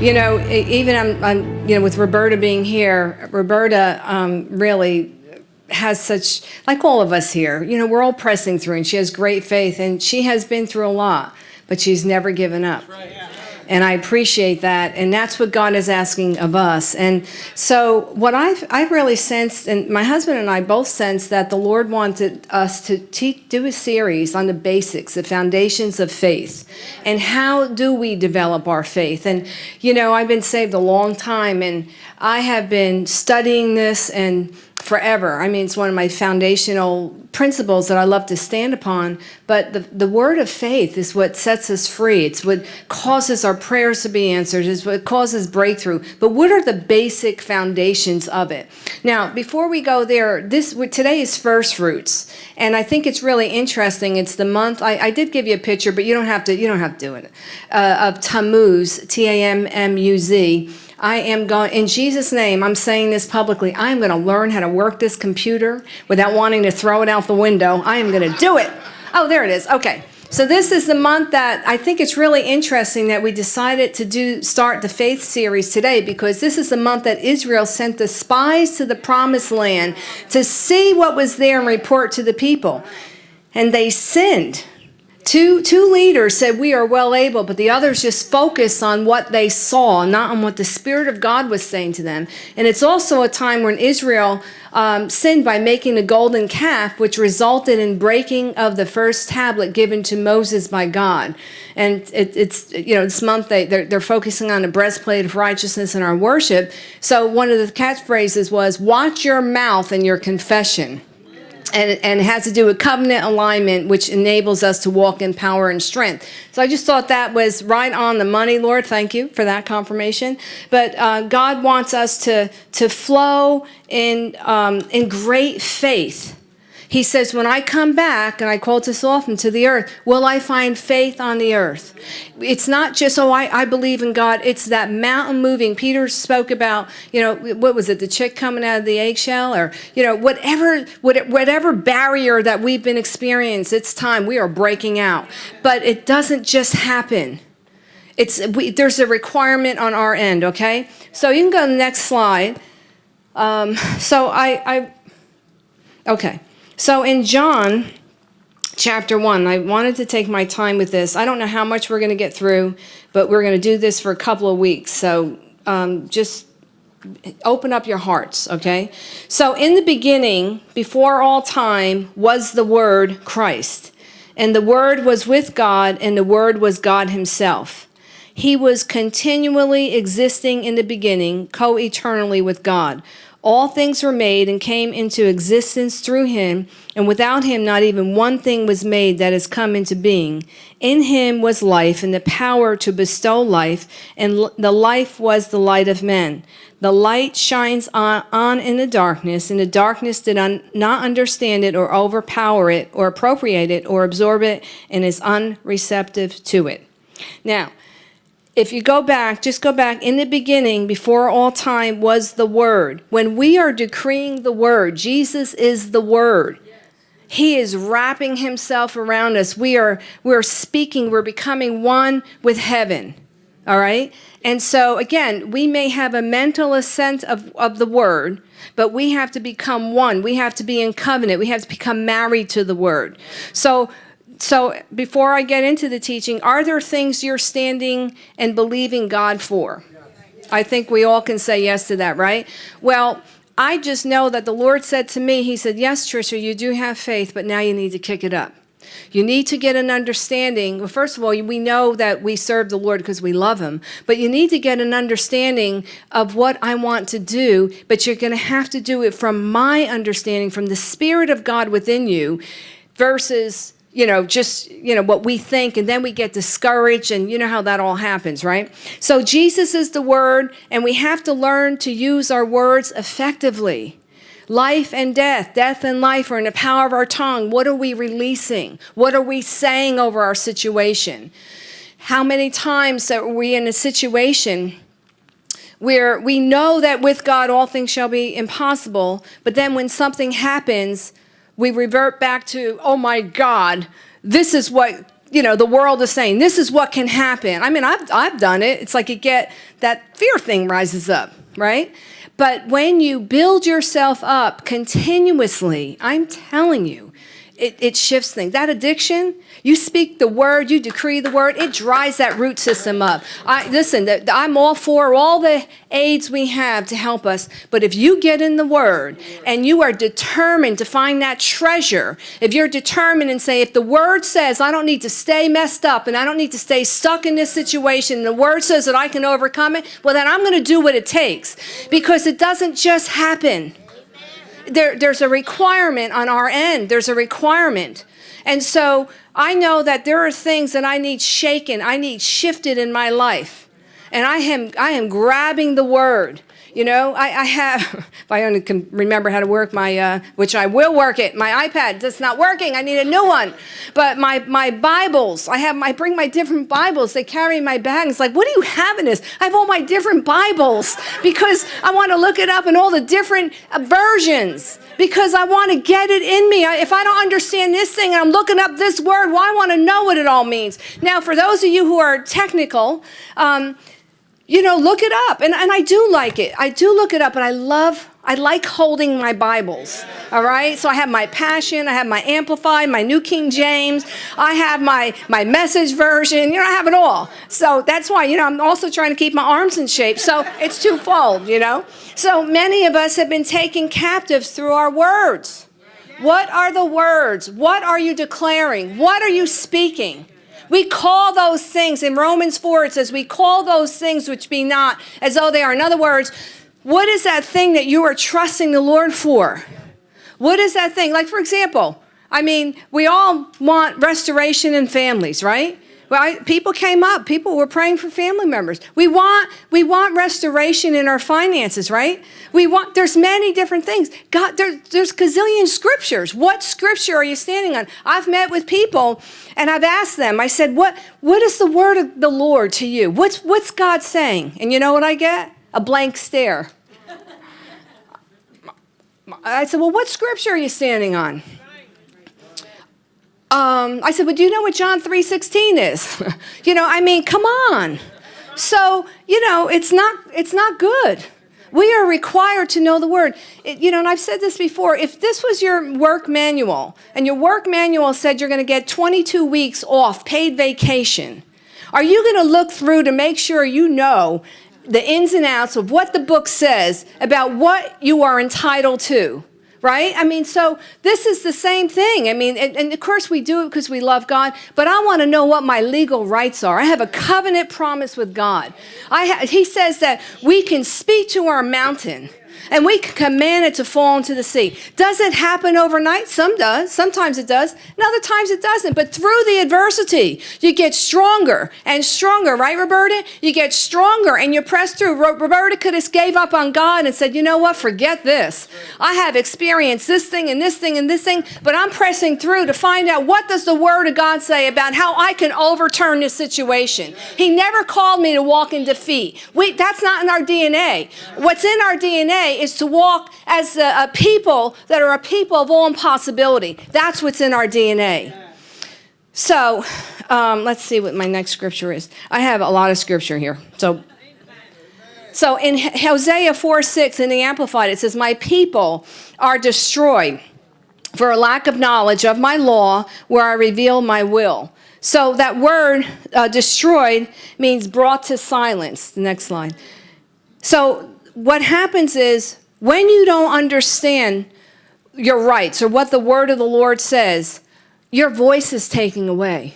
You know, even I'm, I'm, you know, with Roberta being here, Roberta um, really has such, like all of us here, you know, we're all pressing through and she has great faith and she has been through a lot, but she's never given up. And I appreciate that. And that's what God is asking of us. And so what I've, I've really sensed, and my husband and I both sensed that the Lord wanted us to teach, do a series on the basics, the foundations of faith. And how do we develop our faith? And, you know, I've been saved a long time and I have been studying this and forever. I mean, it's one of my foundational principles that I love to stand upon. But the, the word of faith is what sets us free. It's what causes our prayers to be answered. It's what causes breakthrough. But what are the basic foundations of it? Now, before we go there, this today is first fruits, and I think it's really interesting. It's the month. I, I did give you a picture, but you don't have to. You don't have to do it. Uh, of Tammuz, T A M M U Z I am going, in Jesus' name, I'm saying this publicly. I am going to learn how to work this computer without wanting to throw it out the window. I am going to do it. Oh, there it is. Okay. So this is the month that I think it's really interesting that we decided to do start the faith series today because this is the month that Israel sent the spies to the promised land to see what was there and report to the people. And they sinned. Two, two leaders said, We are well able, but the others just focused on what they saw, not on what the Spirit of God was saying to them. And it's also a time when Israel um, sinned by making a golden calf, which resulted in breaking of the first tablet given to Moses by God. And it, it's, you know, this month they, they're, they're focusing on the breastplate of righteousness in our worship. So one of the catchphrases was, Watch your mouth and your confession and, and it has to do with covenant alignment, which enables us to walk in power and strength. So I just thought that was right on the money, Lord. Thank you for that confirmation. But uh, God wants us to, to flow in, um, in great faith he says, When I come back, and I quote this often to the earth, will I find faith on the earth? It's not just, oh, I, I believe in God. It's that mountain moving. Peter spoke about, you know, what was it, the chick coming out of the eggshell? Or, you know, whatever, whatever barrier that we've been experiencing, it's time. We are breaking out. But it doesn't just happen. It's, we, there's a requirement on our end, okay? So you can go to the next slide. Um, so I, I, okay. So in John chapter 1, I wanted to take my time with this. I don't know how much we're going to get through, but we're going to do this for a couple of weeks. So um, just open up your hearts, okay? So in the beginning, before all time, was the Word Christ. And the Word was with God, and the Word was God Himself. He was continually existing in the beginning, co eternally with God. All things were made and came into existence through him, and without him not even one thing was made that has come into being. In him was life and the power to bestow life, and the life was the light of men. The light shines on, on in the darkness, and the darkness did un, not understand it or overpower it or appropriate it or absorb it and is unreceptive to it. Now, if you go back, just go back, in the beginning, before all time was the Word. When we are decreeing the Word, Jesus is the Word. He is wrapping himself around us. We are, we're speaking, we're becoming one with heaven. All right? And so, again, we may have a mental assent of, of the word, but we have to become one. We have to be in covenant. We have to become married to the word. So, so before I get into the teaching, are there things you're standing and believing God for? I think we all can say yes to that, right? Well, I just know that the Lord said to me, He said, Yes, Trisha, you do have faith, but now you need to kick it up. You need to get an understanding. Well, first of all, we know that we serve the Lord because we love Him, but you need to get an understanding of what I want to do, but you're going to have to do it from my understanding, from the Spirit of God within you, versus you know, just, you know, what we think, and then we get discouraged, and you know how that all happens, right? So Jesus is the word, and we have to learn to use our words effectively. Life and death, death and life are in the power of our tongue. What are we releasing? What are we saying over our situation? How many times are we in a situation where we know that with God all things shall be impossible, but then when something happens, we revert back to, oh my God, this is what you know the world is saying. This is what can happen. I mean i've, I've done it. It's like you get that fear thing rises up right? But when you build yourself up continuously i'm telling you it, it shifts things. That addiction, you speak the word, you decree the word, it dries that root system up. I listen, I'm all for all the aids we have to help us, but if you get in the word and you are determined to find that treasure, if you're determined and say, if the word says I don't need to stay messed up and I don't need to stay stuck in this situation, and the word says that I can overcome it, well then I'm going to do what it takes because it doesn't just happen there, there's a requirement on our end. There's a requirement. And so I know that there are things that I need shaken, I need shifted in my life. And I am, I am grabbing the word. You know, I, I have, if I only can remember how to work my, uh, which I will work it, my iPad, it's not working, I need a new one. But my, my Bibles, I have, I bring my different Bibles, they carry in my bag. It's like, what do you have in this? I have all my different Bibles because I want to look it up in all the different uh, versions because I want to get it in me. If I don't understand this thing and I'm looking up this word, well, I want to know what it all means. Now, for those of you who are technical, um, you know, look it up. And, and I do like it. I do look it up, and I love, I like holding my Bibles. All right? So I have my Passion, I have my Amplified, my New King James, I have my, my message version. You know, I have it all. So that's why, you know, I'm also trying to keep my arms in shape. So it's twofold, you know? So many of us have been taken captives through our words. What are the words? What are you declaring? What are you speaking? We call those things, in Romans 4, it says, we call those things which be not as though they are. In other words, what is that thing that you are trusting the Lord for? What is that thing? Like, for example, I mean, we all want restoration in families, right? Well, I, people came up. People were praying for family members. We want we want restoration in our finances, right? We want. There's many different things. God, there, there's gazillion scriptures. What scripture are you standing on? I've met with people, and I've asked them. I said, "What what is the word of the Lord to you? What's what's God saying?" And you know what I get? A blank stare. I said, "Well, what scripture are you standing on?" Um, I said, but do you know what John 3.16 is? you know, I mean, come on. So, you know, it's not, it's not good. We are required to know the word. It, you know, and I've said this before, if this was your work manual and your work manual said you're going to get 22 weeks off paid vacation, are you going to look through to make sure you know the ins and outs of what the book says about what you are entitled to? Right? I mean, so this is the same thing. I mean, and, and of course we do it because we love God, but I want to know what my legal rights are. I have a covenant promise with God. I he says that we can speak to our mountain and we command it to fall into the sea. Does it happen overnight? Some does. Sometimes it does. And other times it doesn't. But through the adversity, you get stronger and stronger, right, Roberta? You get stronger and you press through. Roberta could have gave up on God and said, you know what, forget this. I have experienced this thing and this thing and this thing, but I'm pressing through to find out what does the word of God say about how I can overturn this situation. He never called me to walk in defeat. We, that's not in our DNA. What's in our DNA is to walk as a, a people that are a people of all impossibility. That's what's in our DNA. So um, let's see what my next scripture is. I have a lot of scripture here. So, so in Hosea 4 6 in the Amplified, it says, My people are destroyed for a lack of knowledge of my law where I reveal my will. So that word uh, destroyed means brought to silence. The next line. So what happens is when you don't understand your rights or what the word of the Lord says, your voice is taken away.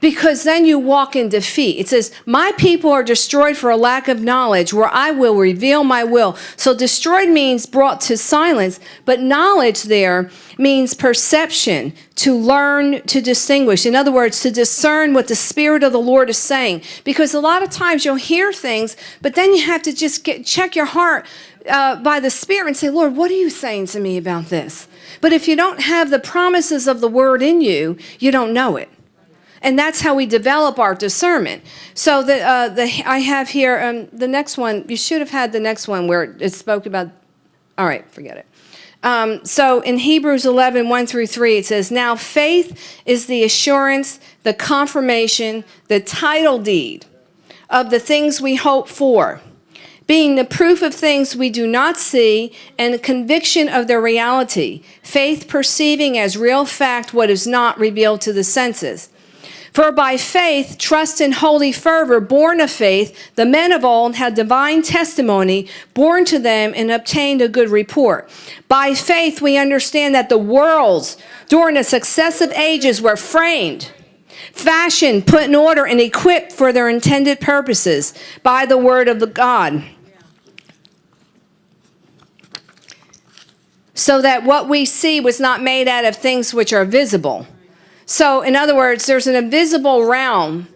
Because then you walk in defeat. It says, My people are destroyed for a lack of knowledge, where I will reveal my will. So destroyed means brought to silence, but knowledge there means perception, to learn to distinguish. In other words, to discern what the Spirit of the Lord is saying. Because a lot of times you'll hear things, but then you have to just get, check your heart uh, by the Spirit and say, Lord, what are you saying to me about this? But if you don't have the promises of the Word in you, you don't know it. And that's how we develop our discernment. So the, uh, the, I have here um, the next one. You should have had the next one where it spoke about. All right, forget it. Um, so in Hebrews 11, 1 through 3, it says, Now faith is the assurance, the confirmation, the title deed of the things we hope for, being the proof of things we do not see and the conviction of their reality. Faith perceiving as real fact what is not revealed to the senses. For by faith, trust and holy fervor, born of faith, the men of old had divine testimony born to them and obtained a good report. By faith, we understand that the worlds during the successive ages were framed, fashioned, put in order, and equipped for their intended purposes by the word of the God. So that what we see was not made out of things which are visible so in other words, there's an invisible realm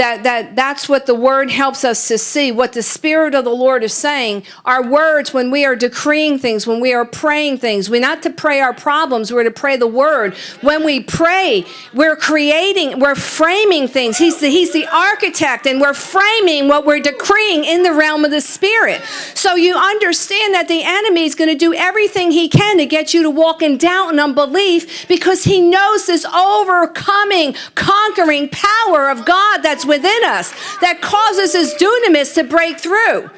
that, that that's what the word helps us to see. What the spirit of the lord is saying our words when we are decreeing things when we are praying things. We're not to pray our problems we're to pray the word. When we pray we're creating we're framing things. He's the, he's the architect and we're framing what we're decreeing in the realm of the spirit. So you understand that the enemy is going to do everything he can to get you to walk in doubt and unbelief because he knows this overcoming conquering power of god that's within us that causes his dunamis to break through.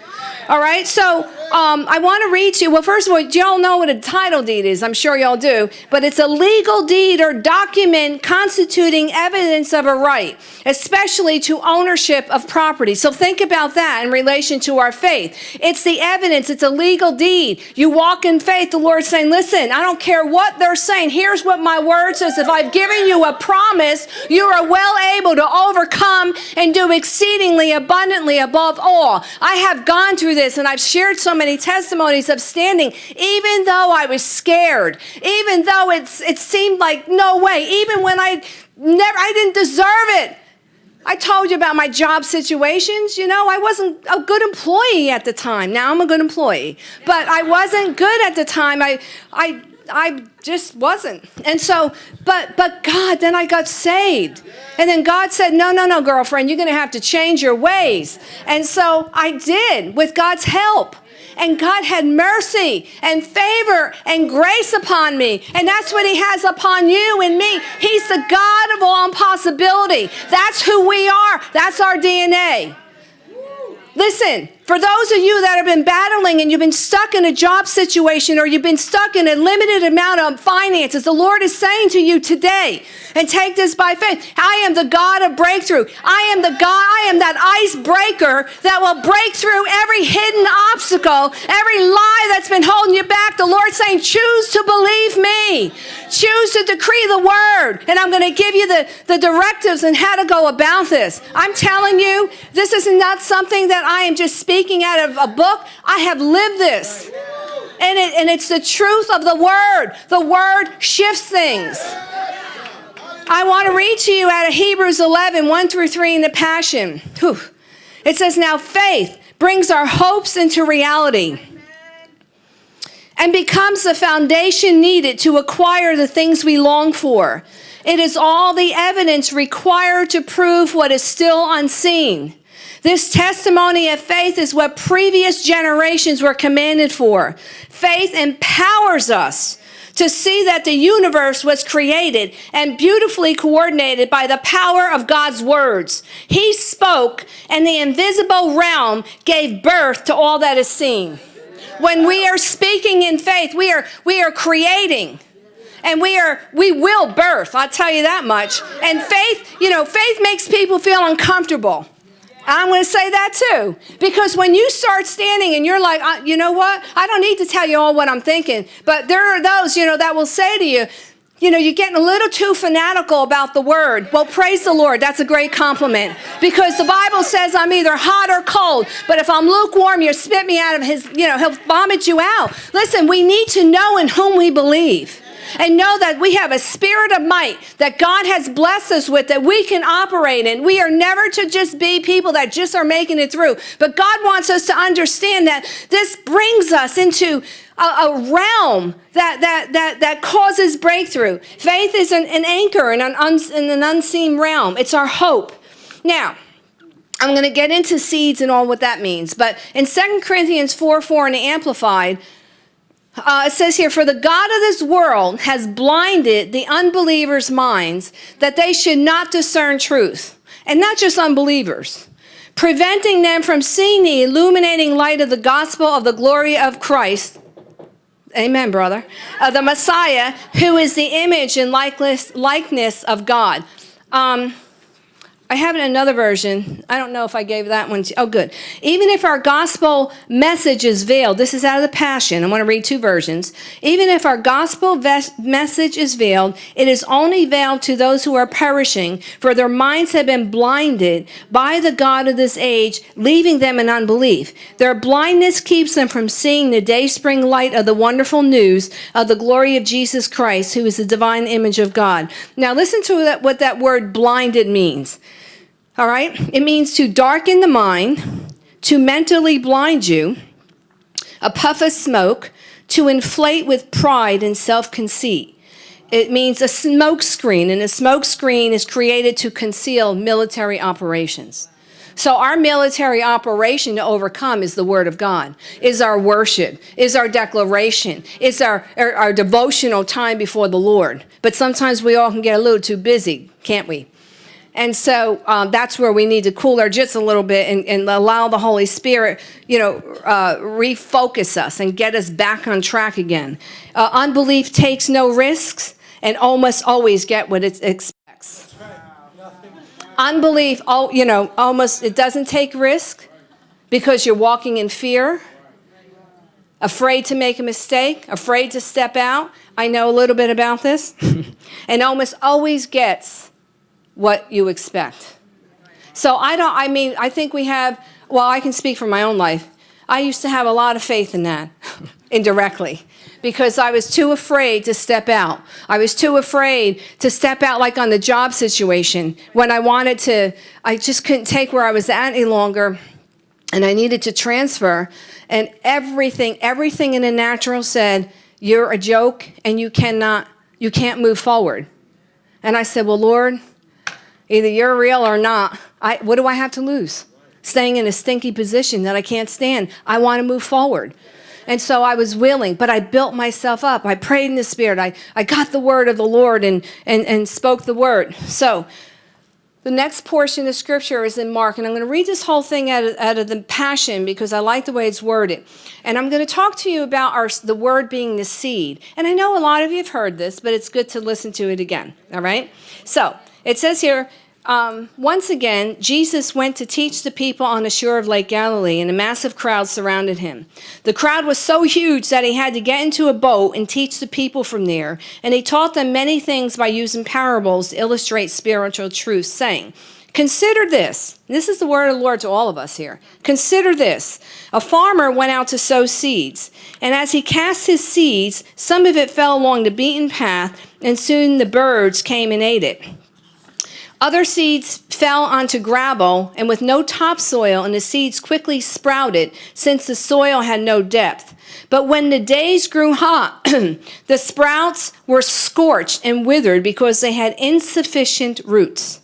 All right, so um, I want to read to you. Well, first of all, y'all know what a title deed is. I'm sure y'all do. But it's a legal deed or document constituting evidence of a right, especially to ownership of property. So think about that in relation to our faith. It's the evidence, it's a legal deed. You walk in faith, the Lord's saying, listen, I don't care what they're saying. Here's what my word says. If I've given you a promise, you are well able to overcome and do exceedingly abundantly above all. I have gone through this and I've shared so many testimonies of standing, even though I was scared, even though it's, it seemed like no way, even when I never, I didn't deserve it. I told you about my job situations. You know, I wasn't a good employee at the time. Now I'm a good employee, but I wasn't good at the time. I, I, I just wasn't. And so, but, but God, then I got saved. And then God said, no, no, no, girlfriend, you're going to have to change your ways. And so I did with God's help and God had mercy and favor and grace upon me. And that's what He has upon you and me. He's the God of all impossibility. That's who we are, that's our DNA. Listen, for those of you that have been battling and you've been stuck in a job situation or you've been stuck in a limited amount of finances, the Lord is saying to you today, and take this by faith, I am the God of breakthrough. I am the God, I am that icebreaker that will break through every hidden obstacle, every lie that's been holding you back. The Lord's saying, choose to believe me. Choose to decree the word. And I'm going to give you the, the directives and how to go about this. I'm telling you, this is not something that I am just speaking speaking out of a book. I have lived this. And, it, and it's the truth of the word. The word shifts things. I want to read to you out of Hebrews 11, 1 through 3 in the Passion. Whew. It says, Now faith brings our hopes into reality and becomes the foundation needed to acquire the things we long for. It is all the evidence required to prove what is still unseen. This testimony of faith is what previous generations were commanded for. Faith empowers us to see that the universe was created and beautifully coordinated by the power of God's words. He spoke, and the invisible realm gave birth to all that is seen. When we are speaking in faith, we are, we are creating and we are we will birth i'll tell you that much and faith you know faith makes people feel uncomfortable I'm going to say that too. Because when you start standing and you're like, you know what? I don't need to tell you all what I'm thinking. But there are those, you know, that will say to you, you know, you're getting a little too fanatical about the word. Well, praise the Lord. That's a great compliment. Because the Bible says I'm either hot or cold. But if I'm lukewarm, you spit me out of his, you know, he'll vomit you out. Listen, we need to know in whom we believe and know that we have a spirit of might that God has blessed us with that we can operate in. We are never to just be people that just are making it through, but God wants us to understand that this brings us into a, a realm that, that, that, that causes breakthrough. Faith is an, an anchor in an, uns, in an unseen realm, it's our hope. Now, I'm going to get into seeds and all what that means. But in 2 Corinthians 4 4 in the Amplified, Uh, it says here, for the God of this world has blinded the unbelievers' minds that they should not discern truth. And not just unbelievers, preventing them from seeing the illuminating light of the gospel of the glory of Christ. Amen, brother. Uh, the Messiah, who is the image and likeness, likeness of God. Um, I have another version. I don't know if I gave that one. To, oh, good. Even if our gospel message is veiled, this is out of the Passion. I want to read two versions. Even if our gospel message is veiled, it is only veiled to those who are perishing, for their minds have been blinded by the God of this age, leaving them in unbelief. Their blindness keeps them from seeing the dayspring light of the wonderful news of the glory of Jesus Christ, who is the divine image of God. Now, listen to what that word blinded means. All right? It means to darken the mind, to mentally blind you, a puff of smoke, to inflate with pride and self-conceit. It means a smoke screen, and a smoke screen is created to conceal military operations. So our military operation to overcome is the word of God, is our worship, is our declaration, is our, our, our devotional time before the Lord. But sometimes we all can get a little too busy, can't we? And so um, that's where we need to cool our jits a little bit and, and allow the Holy Spirit, you know, uh, refocus us and get us back on track again. Uh, unbelief takes no risks and almost always get what it expects. Unbelief, oh, you know, almost, it doesn't take risk because you're walking in fear, afraid to make a mistake, afraid to step out. I know a little bit about this. and almost always gets what you expect. So I don't, I mean, I think we have, well, I can speak from my own life. I used to have a lot of faith in that, indirectly, because I was too afraid to step out. I was too afraid to step out like on the job situation when I wanted to, I just couldn't take where I was at any longer and I needed to transfer. And everything, everything in the natural said, you're a joke and you cannot, you can't move forward. And I said, well, Lord, Either you're real or not. I, what do I have to lose? Staying in a stinky position that I can't stand. I want to move forward. And so I was willing, but I built myself up. I prayed in the Spirit. I, I got the word of the Lord and, and, and spoke the word. So the next portion of scripture is in Mark, and I'm going to read this whole thing out of, out of the Passion because I like the way it's worded. And I'm going to talk to you about our, the word being the seed. And I know a lot of you have heard this, but it's good to listen to it again, all right? So it says here, um, once again, Jesus went to teach the people on the shore of Lake Galilee, and a massive crowd surrounded him. The crowd was so huge that he had to get into a boat and teach the people from there. And he taught them many things by using parables to illustrate spiritual truths, saying, Consider this. This is the word of the Lord to all of us here. Consider this. A farmer went out to sow seeds, and as he cast his seeds, some of it fell along the beaten path, and soon the birds came and ate it. Other seeds fell onto gravel and with no topsoil, and the seeds quickly sprouted since the soil had no depth. But when the days grew hot, the sprouts were scorched and withered because they had insufficient roots.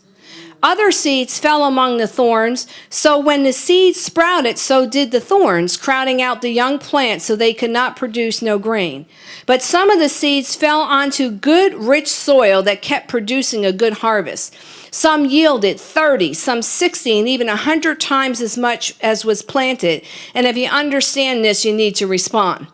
Other seeds fell among the thorns, so when the seeds sprouted, so did the thorns, crowding out the young plants so they could not produce no grain. But some of the seeds fell onto good, rich soil that kept producing a good harvest. Some yielded 30, some 60, and even 100 times as much as was planted. And if you understand this, you need to respond.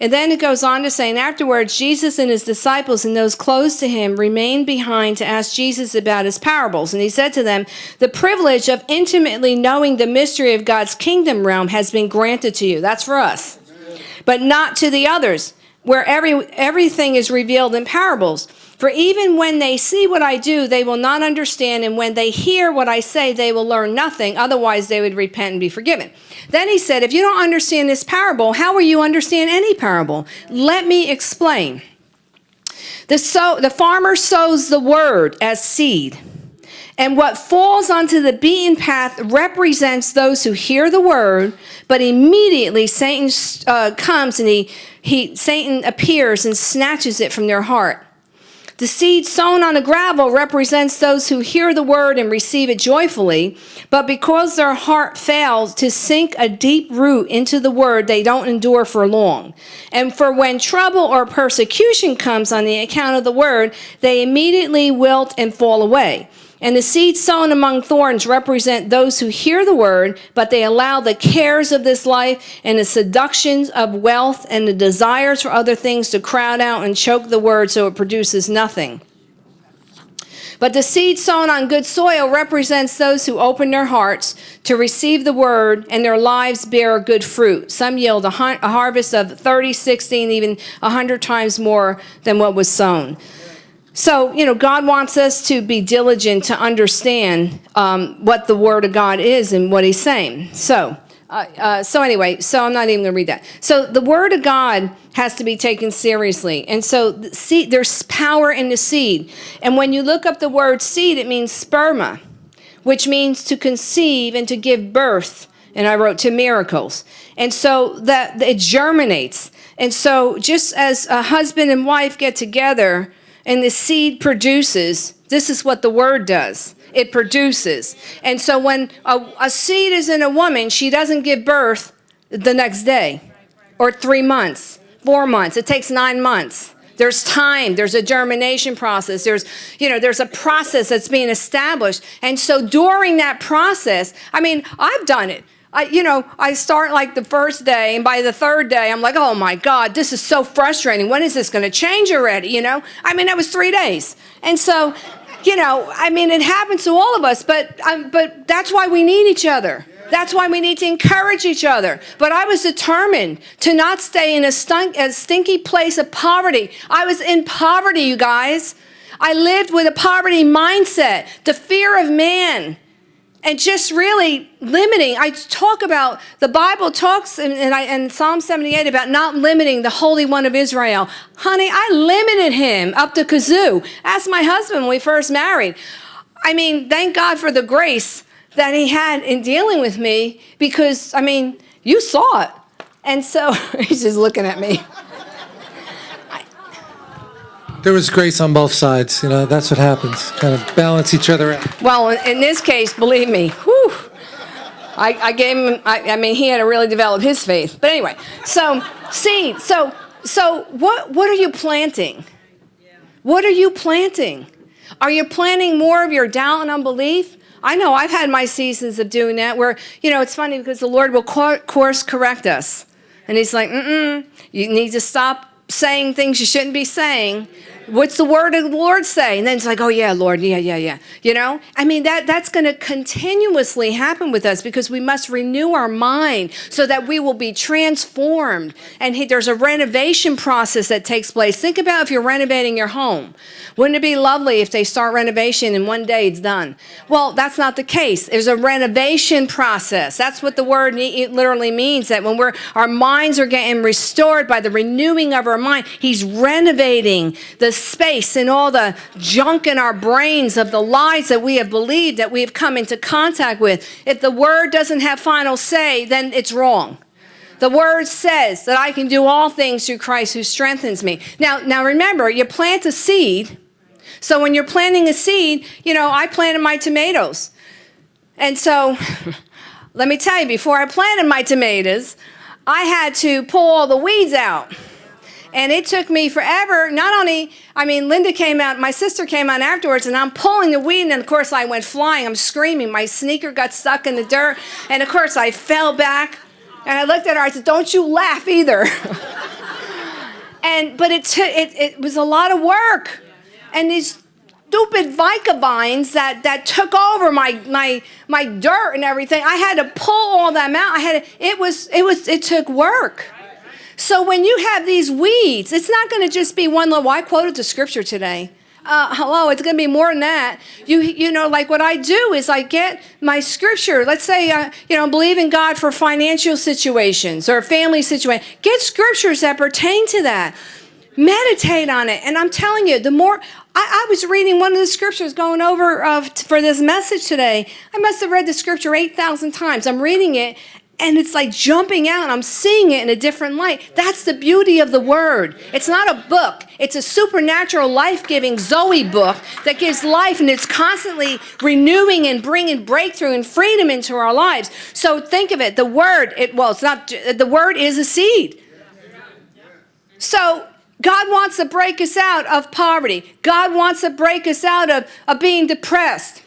And then it goes on to say, and afterwards, Jesus and his disciples and those close to him remained behind to ask Jesus about his parables. And he said to them, The privilege of intimately knowing the mystery of God's kingdom realm has been granted to you. That's for us. But not to the others, where every, everything is revealed in parables for even when they see what I do, they will not understand, and when they hear what I say, they will learn nothing. Otherwise, they would repent and be forgiven. Then he said, If you don't understand this parable, how will you understand any parable? Let me explain. The, sow, the farmer sows the word as seed. And what falls onto the beaten path represents those who hear the word, but immediately Satan uh, comes and he, he, Satan appears and snatches it from their heart. The seed sown on the gravel represents those who hear the word and receive it joyfully, but because their heart fails to sink a deep root into the word, they don't endure for long. And for when trouble or persecution comes on the account of the word, they immediately wilt and fall away. And the seeds sown among thorns represent those who hear the word, but they allow the cares of this life and the seductions of wealth and the desires for other things to crowd out and choke the word so it produces nothing. But the seed sown on good soil represents those who open their hearts to receive the word and their lives bear good fruit. Some yield a, harvest of 30, 60, and even 100 times more than what was sown. So, you know, God wants us to be diligent to understand um, what the Word of God is and what He's saying. So, uh, uh, so anyway, so I'm not even going to read that. So the Word of God has to be taken seriously. And so seed, there's power in the seed. And when you look up the word seed, it means sperma, which means to conceive and to give birth. And I wrote to miracles. And so that it germinates. And so just as a husband and wife get together, and the seed produces, this is what the word does. It produces. And so when a, a seed is in a woman, she doesn't give birth the next day or three months, four months. It takes nine months. There's time, there's a germination process, there's, you know, there's a process that's being established. And so during that process, I mean, I've done it. I, you know, I start like the first day, and by the third day, I'm like, oh my God, this is so frustrating. When is this going to change already? You know, I mean, that was three days. And so, you know, I mean, it happens to all of us, but, um, but that's why we need each other. That's why we need to encourage each other. But I was determined to not stay in a, stunk, a stinky place of poverty. I was in poverty, you guys. I lived with a poverty mindset, the fear of man and just really limiting. I talk about the Bible talks in, in, in, Psalm 78 about not limiting the Holy One of Israel. Honey, I limited him up to kazoo. Ask my husband when we first married. I mean, thank God for the grace that he had in dealing with me because, I mean, you saw it. And so he's just looking at me. There was grace on both sides. You know, that's what happens. Kind of balance each other out. Well, in this case, believe me, whew, I, I gave him, I, I mean, he had to really develop his faith. But anyway, so seed. So, so what, what are you planting? What are you planting? Are you planting more of your doubt and unbelief? I know I've had my seasons of doing that where, you know, it's funny because the Lord will course correct us. And he's like, mm-mm, you need to stop saying things you shouldn't be saying what's the word of the Lord say? And then it's like, oh yeah, Lord, yeah, yeah, yeah. You know, I mean that that's going to continuously happen with us because we must renew our mind so that we will be transformed. And he, there's a renovation process that takes place. Think about if you're renovating your home. Wouldn't it be lovely if they start renovation and one day it's done? Well, that's not the case. There's a renovation process. That's what the word literally means. That when we're our minds are getting restored by the renewing of our mind, He's renovating the space and all the junk in our brains of the lies that we have believed that we have come into contact with. If the word doesn't have final say, then it's wrong. The word says that I can do all things through Christ who strengthens me. Now, now remember, you plant a seed. So when you're planting a seed, you know, I planted my tomatoes. And so let me tell you, before I planted my tomatoes, I had to pull all the weeds out. And it took me forever. Not only, I mean, Linda came out, my sister came out afterwards, and I'm pulling the weed, and of course I went flying. I'm screaming. My sneaker got stuck in the dirt, and of course I fell back. And I looked at her. I said, "Don't you laugh either." and but it took it, it was a lot of work, and these stupid Vica vines that that took over my my my dirt and everything. I had to pull all them out. I had it was it was it took work. So when you have these weeds, it's not going to just be one little. Well, I quoted the scripture today. Uh, hello, it's going to be more than that. You, you know, like what I do is I get my scripture. Let's say, uh, you know, believe in God for financial situations or family situation. Get scriptures that pertain to that. Meditate on it. And I'm telling you, the more I, I was reading one of the scriptures going over uh, for this message today. I must have read the scripture 8,000 times. I'm reading it and it's like jumping out. I'm seeing it in a different light. That's the beauty of the word. It's not a book. It's a supernatural, life-giving Zoe book that gives life, and it's constantly renewing and bringing breakthrough and freedom into our lives. So think of it. The word. It well, it's not. The word is a seed. So God wants to break us out of poverty. God wants to break us out of, of being depressed.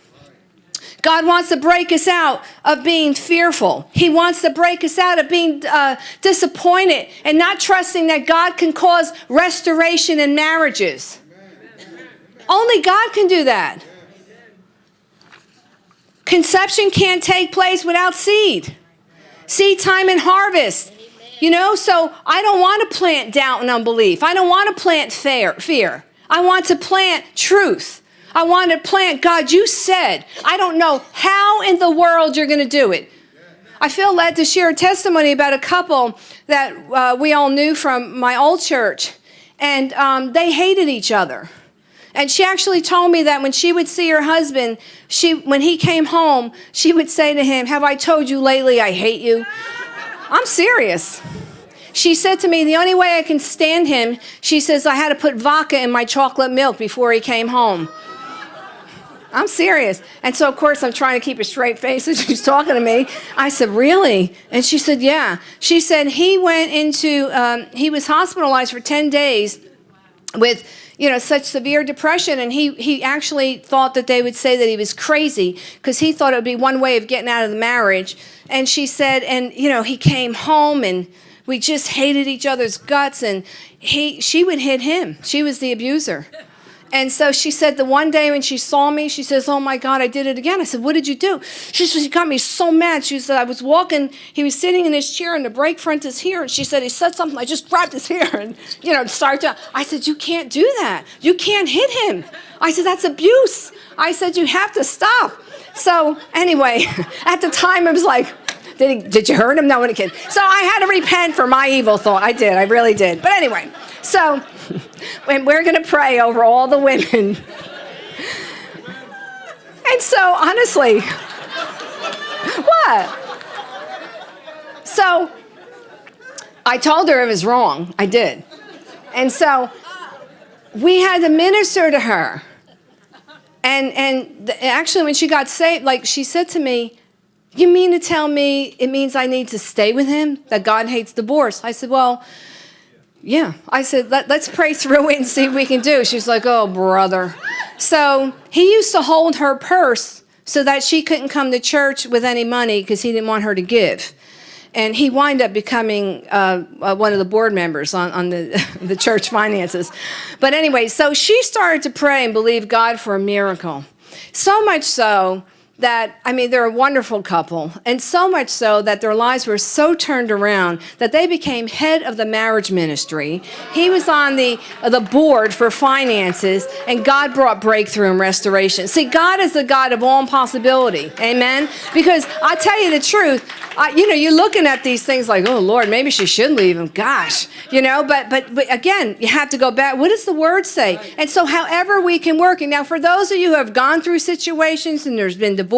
God wants to break us out of being fearful. He wants to break us out of being uh, disappointed and not trusting that God can cause restoration in marriages. Only God can do that. Conception can't take place without seed. Seed time and harvest. You know, so I don't want to plant doubt and unbelief. I don't want to plant fear. I want to plant truth. I want to plant, God, you said, I don't know how in the world you're going to do it. I feel led to share a testimony about a couple that uh, we all knew from my old church, and um, they hated each other. And she actually told me that when she would see her husband, she, when he came home, she would say to him, Have I told you lately I hate you? I'm serious. She said to me, The only way I can stand him, she says, I had to put vodka in my chocolate milk before he came home. I'm serious. And so, of course, I'm trying to keep a straight face as she's talking to me. I said, Really? And she said, Yeah. She said he went into, um, he was hospitalized for 10 days with you know such severe depression and he he actually thought that they would say that he was crazy because he thought it would be one way of getting out of the marriage and she said and you know he came home and we just hated each other's guts and he she would hit him she was the abuser and so she said the one day when she saw me, she says, Oh my God, I did it again. I said, What did you do? She said, She got me so mad. She said, I was walking, he was sitting in his chair and the brake front is here. And she said, He said something. I just grabbed his hair and, you know, started to. I said, You can't do that. You can't hit him. I said, That's abuse. I said, You have to stop. So anyway, at the time, it was like, did, he, did you hurt him? No, one kid. So I had to repent for my evil thought. I did. I really did. But anyway, so and we're going to pray over all the women. And so, honestly, what? So, I told her it was wrong. I did. And so, we had to minister to her. And, and actually, when she got saved, like she said to me, You mean to tell me it means I need to stay with him? That God hates divorce? I said, Well, yeah. I said, Let, us pray through it and see what we can do. She's like, oh, brother. So he used to hold her purse so that she couldn't come to church with any money because he didn't want her to give. And he wound up becoming uh, uh, one of the board members on, on the, the church finances. But anyway, so she started to pray and believe God for a miracle. So much so that, I mean, they're a wonderful couple, and so much so that their lives were so turned around that they became head of the marriage ministry. He was on the, uh, the board for finances, and God brought breakthrough and restoration. See, God is the God of all impossibility. Amen? Because I tell you the truth, I, you know, you're looking at these things like, oh Lord, maybe she should leave him. Gosh, you know, but, but but again, you have to go back. What does the word say? And so, however we can work. And now, for those of you who have gone through situations and there's been divorce,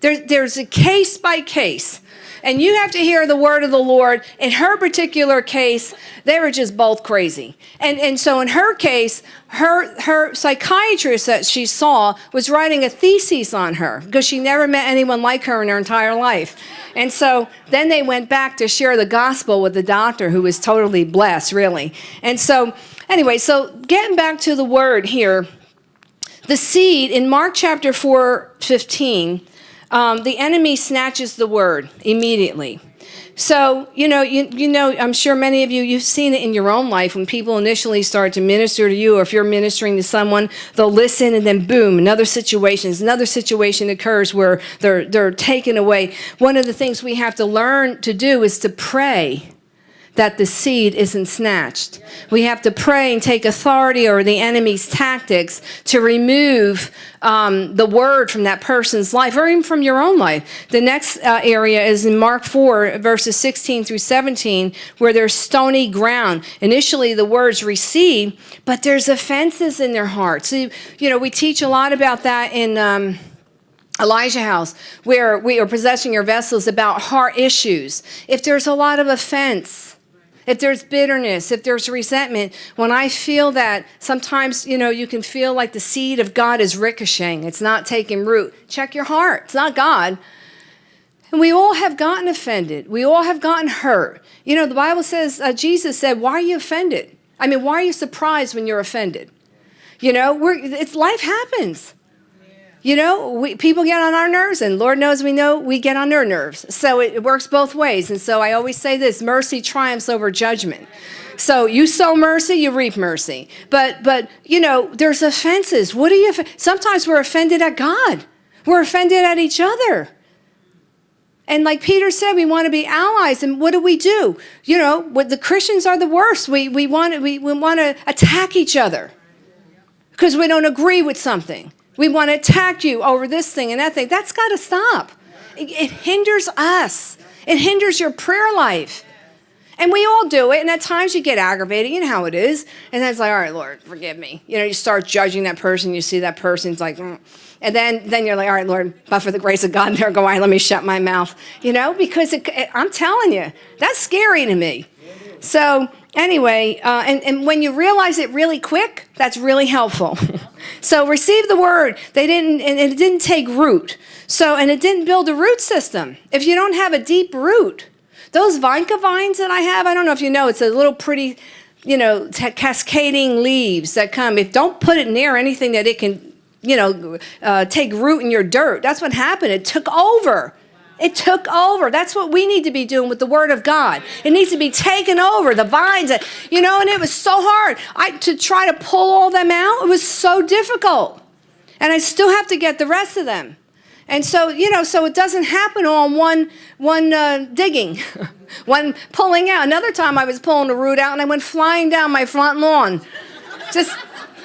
there, there's a case by case. And you have to hear the word of the Lord. In her particular case, they were just both crazy. And, and so in her case, her, her psychiatrist that she saw was writing a thesis on her because she never met anyone like her in her entire life. And so then they went back to share the gospel with the doctor who was totally blessed, really. And so, anyway, so getting back to the word here, the seed in Mark chapter 4 15, um, the enemy snatches the word immediately. So, you know, you, you know, I'm sure many of you, you've seen it in your own life when people initially start to minister to you, or if you're ministering to someone, they'll listen and then boom, another situation, another situation occurs where they're, they're taken away. One of the things we have to learn to do is to pray that the seed isn't snatched. We have to pray and take authority over the enemy's tactics to remove um, the word from that person's life or even from your own life. The next uh, area is in Mark 4, verses 16 through 17, where there's stony ground. Initially, the words receive, but there's offenses in their hearts. So, you know, we teach a lot about that in. Um, Elijah House, where we are possessing your vessels about heart issues. If there's a lot of offense, if there's bitterness, if there's resentment, when I feel that, sometimes, you know, you can feel like the seed of God is ricocheting. It's not taking root. Check your heart. It's not God. And we all have gotten offended. We all have gotten hurt. You know, the Bible says, uh, Jesus said, why are you offended? I mean, why are you surprised when you're offended? You know, it's life happens. You know, we, people get on our nerves, and Lord knows we know we get on their nerves. So it, it works both ways. And so I always say this mercy triumphs over judgment. So you sow mercy, you reap mercy. But, but you know, there's offenses. What do you, sometimes we're offended at God, we're offended at each other. And like Peter said, we want to be allies. And what do we do? You know, the Christians are the worst. We, we, want, to, we, we want to attack each other because we don't agree with something. We want to attack you over this thing and that thing. That's got to stop. It, it hinders us. It hinders your prayer life. And we all do it. And at times you get aggravated. You know how it is. And then it's like, all right, Lord, forgive me. You know, you start judging that person. You see that person's like, mm. and then, then you're like, all right, Lord, but for the grace of God, there go I. Let me shut my mouth. You know, because it, it, I'm telling you, that's scary to me. So anyway, uh, and, and when you realize it really quick, that's really helpful. so receive the word. They didn't, and it didn't take root. So, and it didn't build a root system. If you don't have a deep root, those vinca vines that I have, I don't know if you know, it's a little pretty, you know, cascading leaves that come. If don't put it near anything that it can, you know, uh, take root in your dirt. That's what happened. It took over. It took over. That's what we need to be doing with the Word of God. It needs to be taken over. The vines, you know, and it was so hard. I to try to pull all them out. It was so difficult, and I still have to get the rest of them. And so, you know, so it doesn't happen on one one uh, digging, one pulling out. Another time, I was pulling a root out, and I went flying down my front lawn, just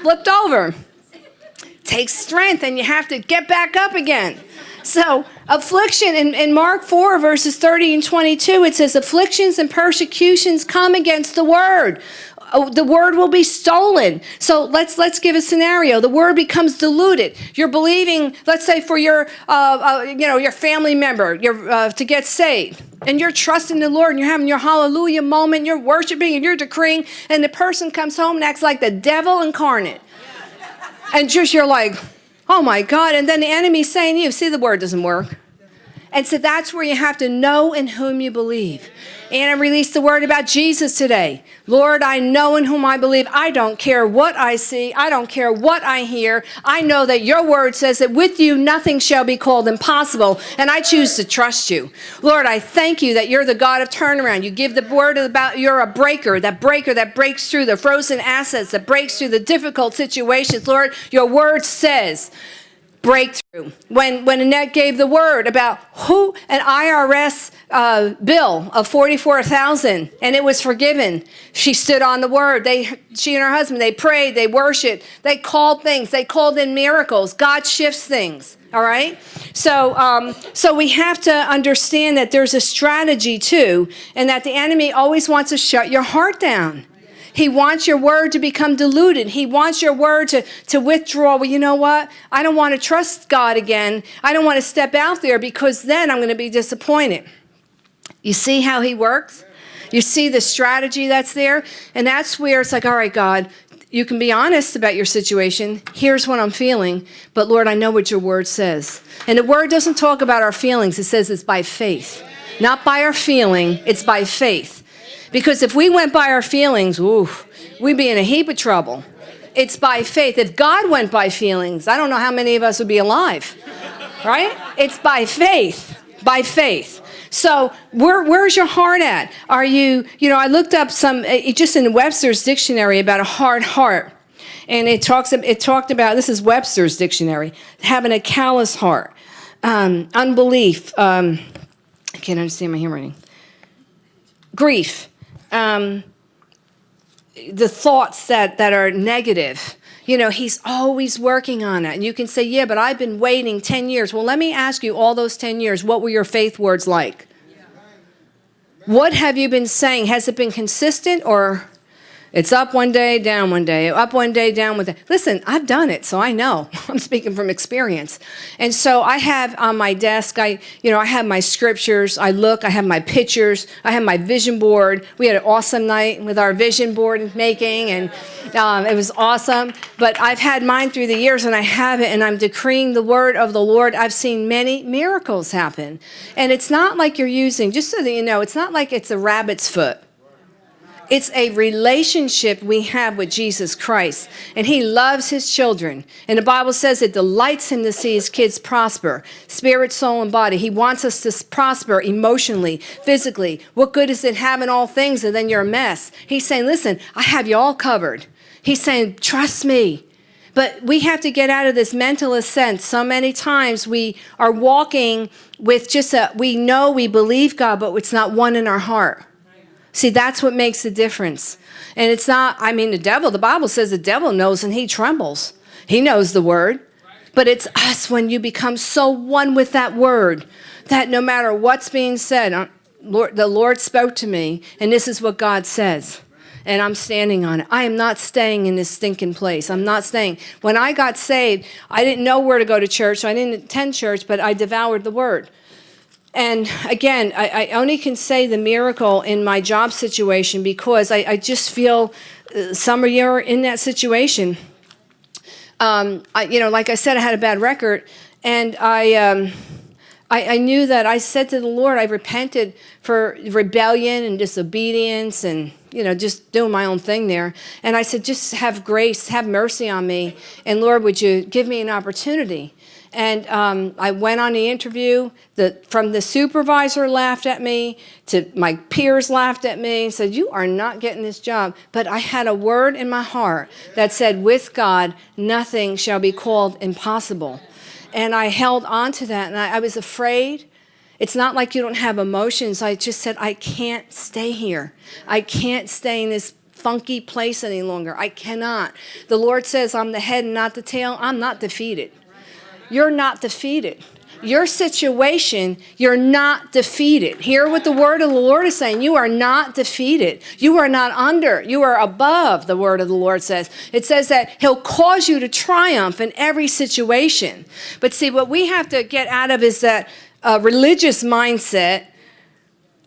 flipped over. Takes strength, and you have to get back up again. So, affliction in, in Mark 4, verses 30 and 22, it says, Afflictions and persecutions come against the word. Oh, the word will be stolen. So let's let's give a scenario. The word becomes diluted. You're believing, let's say, for your uh, uh, you know your family member, your uh, to get saved, and you're trusting the Lord, and you're having your hallelujah moment. You're worshiping and you're decreeing, and the person comes home and acts like the devil incarnate, and just you're like, Oh my God. And then the enemy's saying to you, see, the word doesn't work. And so that's where you have to know in whom you believe. Anna released the word about Jesus today. Lord, I know in whom I believe. I don't care what I see. I don't care what I hear. I know that your word says that with you nothing shall be called impossible, and I choose to trust you. Lord, I thank you that you're the God of turnaround. You give the word about you're a breaker, that breaker that breaks through the frozen assets, that breaks through the difficult situations. Lord, your word says breakthrough. When, when Annette gave the word about who, an IRS uh, bill of 44000 and it was forgiven, she stood on the word. They, she and her husband, they prayed, they worshiped, they called things, they called in miracles. God shifts things. All right. So, um, so we have to understand that there's a strategy too, and that the enemy always wants to shut your heart down. He wants your word to become diluted. He wants your word to, to withdraw. Well, you know what? I don't want to trust God again. I don't want to step out there because then I'm going to be disappointed. You see how he works? You see the strategy that's there? And that's where it's like, all right, God, you can be honest about your situation. Here's what I'm feeling. But Lord, I know what your word says. And the word doesn't talk about our feelings. It says it's by faith. Not by our feeling, it's by faith. Because if we went by our feelings, ooh, we'd be in a heap of trouble. It's by faith. If God went by feelings, I don't know how many of us would be alive, right? It's by faith, by faith. So where, where's your heart at? Are you, you know, I looked up some, uh, just in Webster's dictionary about a hard heart. And it talks, it talked about, this is Webster's dictionary, having a callous heart, um, unbelief, um, I can't understand my handwriting, grief, um, the thoughts that, that are negative. You know, he's always working on it. And you can say, yeah, but I've been waiting 10 years. Well, let me ask you, all those 10 years, what were your faith words like? What have you been saying? Has it been consistent or It's up one day, down one day, up one day, down one day. Listen, I've done it, so I know. I'm speaking from experience. And so I have on my desk, I, you know, I have my scriptures. I look, I have my pictures, I have my vision board. We had an awesome night with our vision board making, and um, it was awesome. But I've had mine through the years, and I have it, and I'm decreeing the word of the Lord. I've seen many miracles happen. And it's not like you're using, just so that you know, it's not like it's a rabbit's foot. It's a relationship we have with Jesus Christ, and He loves His children. And the Bible says it delights Him to see His kids prosper, spirit, soul, and body. He wants us to prosper emotionally, physically. What good is it having all things and then you're a mess? He's saying, Listen, I have you all covered. He's saying, Trust me. But we have to get out of this mentalist sense. So many times we are walking with just a, we know we believe God, but it's not one in our heart. See, that's what makes the difference. And it's not, I mean, the devil, the Bible says the devil knows and he trembles. He knows the word. But it's us when you become so one with that word that no matter what's being said, uh, Lord, the Lord spoke to me, and this is what God says. And I'm standing on it. I am not staying in this stinking place. I'm not staying. When I got saved, I didn't know where to go to church. So I didn't attend church, but I devoured the word. And again, I, I, only can say the miracle in my job situation because I, I just feel uh, some of you are in that situation. Um, I, you know, like I said, I had a bad record, and I, um, I, I knew that I said to the Lord, I repented for rebellion and disobedience and you know, just doing my own thing there. And I said, just have grace, have mercy on me. And Lord, would you give me an opportunity? And um, I went on the interview. The, from the supervisor laughed at me to my peers laughed at me and said, you are not getting this job. But I had a word in my heart that said, with God, nothing shall be called impossible. And I held on to that and I, I was afraid. It's not like you don't have emotions. I just said, I can't stay here. I can't stay in this funky place any longer. I cannot. The Lord says, I'm the head and not the tail. I'm not defeated you're not defeated. Your situation, you're not defeated. Hear what the word of the Lord is saying. You are not defeated. You are not under. You are above, the word of the Lord says. It says that he'll cause you to triumph in every situation. But see, what we have to get out of is that uh, religious mindset.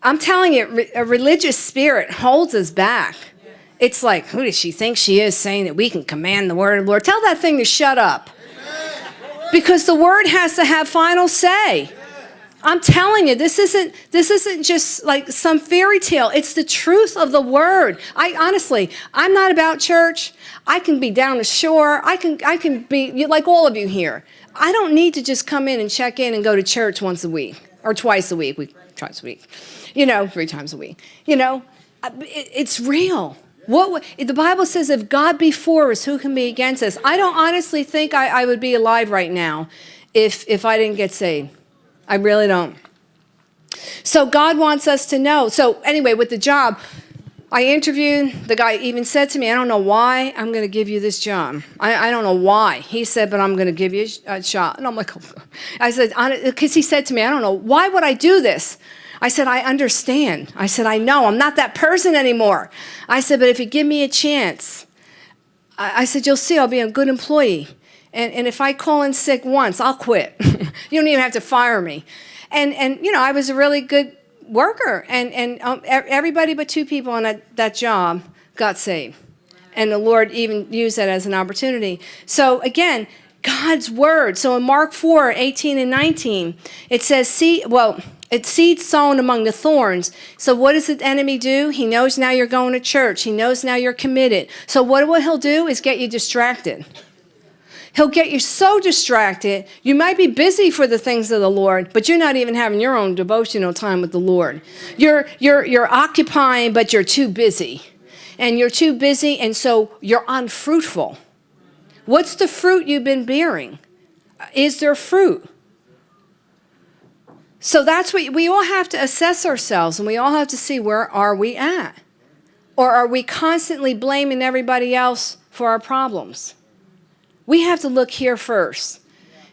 I'm telling you, a religious spirit holds us back. It's like, who does she think she is saying that we can command the word of the Lord? Tell that thing to shut up because the word has to have final say. I'm telling you, this isn't this isn't just like some fairy tale. It's the truth of the word. I honestly, I'm not about church. I can be down the shore. I can I can be like all of you here. I don't need to just come in and check in and go to church once a week or twice a week. We twice a week, you know, three times a week. You know, it, it's real. What the Bible says, if God be for us, who can be against us? I don't honestly think I, I would be alive right now if, if I didn't get saved. I really don't. So God wants us to know. So anyway, with the job, I interviewed, the guy even said to me, I don't know why I'm going to give you this job. I, I don't know why. He said, but I'm going to give you a shot. And I'm like, I said, because he said to me, I don't know, why would I do this? I said, I understand. I said, I know. I'm not that person anymore. I said, but if you give me a chance, I, said, you'll see I'll be a good employee. And, and if I call in sick once, I'll quit. you don't even have to fire me. And, and you know, I was a really good worker. And, and um, everybody but two people on that, that job got saved. And the Lord even used that as an opportunity. So again, God's word. So in Mark 4, 18 and 19, it says, see, well, it's seed sown among the thorns. So what does the enemy do? He knows now you're going to church. He knows now you're committed. So what, what he'll do is get you distracted. He'll get you so distracted. You might be busy for the things of the Lord, but you're not even having your own devotional time with the Lord. You're, you're, you're occupying, but you're too busy. And you're too busy, and so you're unfruitful. What's the fruit you've been bearing? Is there fruit? So that's what we all have to assess ourselves and we all have to see where are we at? Or are we constantly blaming everybody else for our problems? We have to look here first.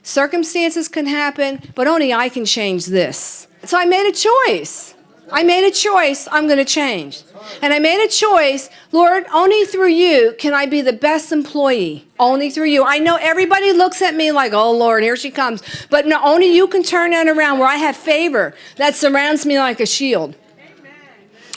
Circumstances can happen, but only I can change this. So I made a choice. I made a choice, I'm going to change. And I made a choice, Lord, only through you can I be the best employee. Only through you. I know everybody looks at me like, oh Lord, here she comes. But no, only you can turn that around where I have favor that surrounds me like a shield.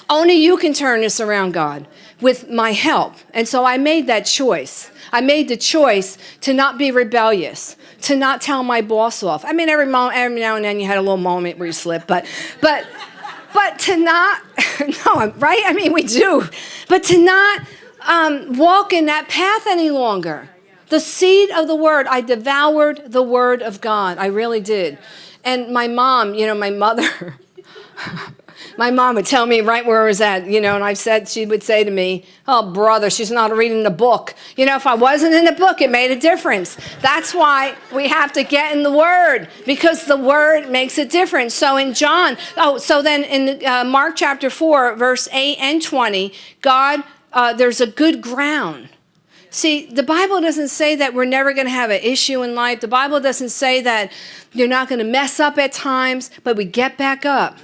Only you can turn this around, God, with my help. And so I made that choice. I made the choice to not be rebellious, to not tell my boss off. I mean, every, moment, every now and then you had a little moment where you slip, but, but, but to not, no, right? I mean, we do, but to not um, walk in that path any longer. The seed of the word, I devoured the word of God. I really did. And my mom, you know, my mother, my mom would tell me right where I was at, you know, and I've said, she would say to me, oh, brother, she's not reading the book. You know, if I wasn't in the book, it made a difference. That's why we have to get in the word because the word makes a difference. So in John, oh, so then in uh, Mark chapter 4, verse 8 and 20, God, uh, there's a good ground. See, the Bible doesn't say that we're never going to have an issue in life. The Bible doesn't say that you're not going to mess up at times, but we get back up.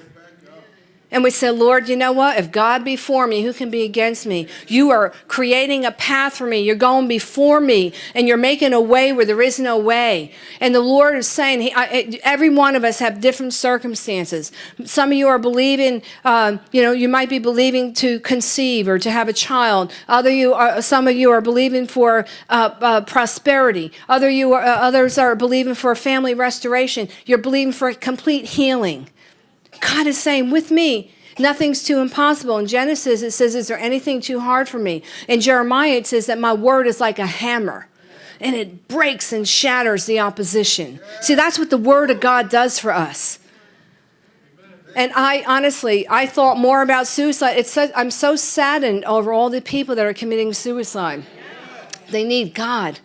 And we say, Lord, you know what? If God be for me, who can be against me? You are creating a path for me. You're going before me and you're making a way where there is no way. And the Lord is saying, he, I, every one of us have different circumstances. Some of you are believing, uh, you know, you might be believing to conceive or to have a child. Other you are, some of you are believing for uh, uh, prosperity. Other you are, uh, others are believing for a family restoration. You're believing for a complete healing. God is saying, with me, nothing's too impossible. In Genesis, it says, is there anything too hard for me? In Jeremiah, it says that my word is like a hammer and it breaks and shatters the opposition. See, that's what the word of God does for us. And I honestly, I thought more about suicide. It's so, I'm so saddened over all the people that are committing suicide. They need God.